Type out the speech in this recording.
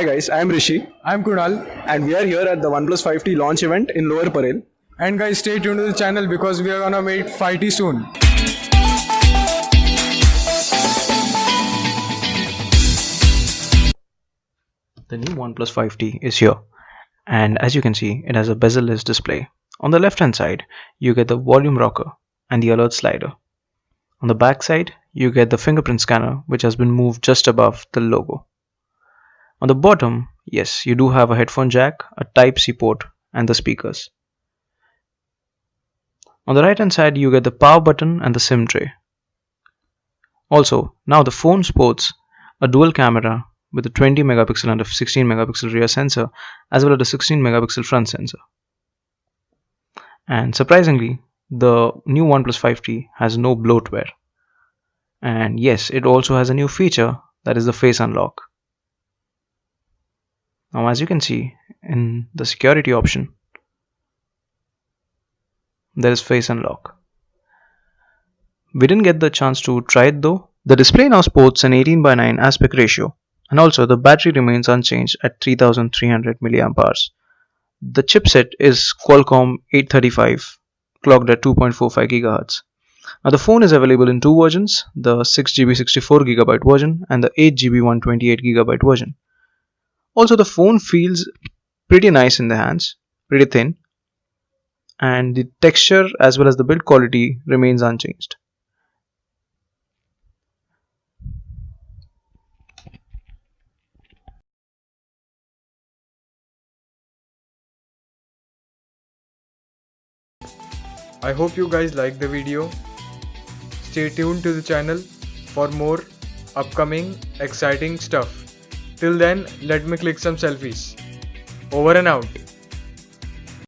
Hi guys, I am Rishi I'm Kunal. and we are here at the OnePlus 5T launch event in Lower Parel. And guys, stay tuned to the channel because we are gonna meet 5T soon. The new OnePlus 5T is here and as you can see it has a bezel-less display. On the left hand side you get the volume rocker and the alert slider. On the back side you get the fingerprint scanner which has been moved just above the logo. On the bottom, yes, you do have a headphone jack, a Type-C port and the speakers. On the right hand side you get the power button and the SIM tray. Also, now the phone sports a dual camera with a 20 megapixel and a 16 megapixel rear sensor as well as a 16 megapixel front sensor. And surprisingly, the new OnePlus 5T has no bloatware. And yes, it also has a new feature that is the face unlock. Now as you can see in the security option, there is face unlock. We didn't get the chance to try it though. The display now sports an 18 by 9 aspect ratio and also the battery remains unchanged at 3300 mAh. The chipset is Qualcomm 835 clocked at 2.45 GHz. Now the phone is available in two versions, the 6GB 64GB version and the 8GB 128GB version. Also the phone feels pretty nice in the hands, pretty thin and the texture as well as the build quality remains unchanged. I hope you guys like the video. Stay tuned to the channel for more upcoming exciting stuff. Till then, let me click some selfies. Over and out.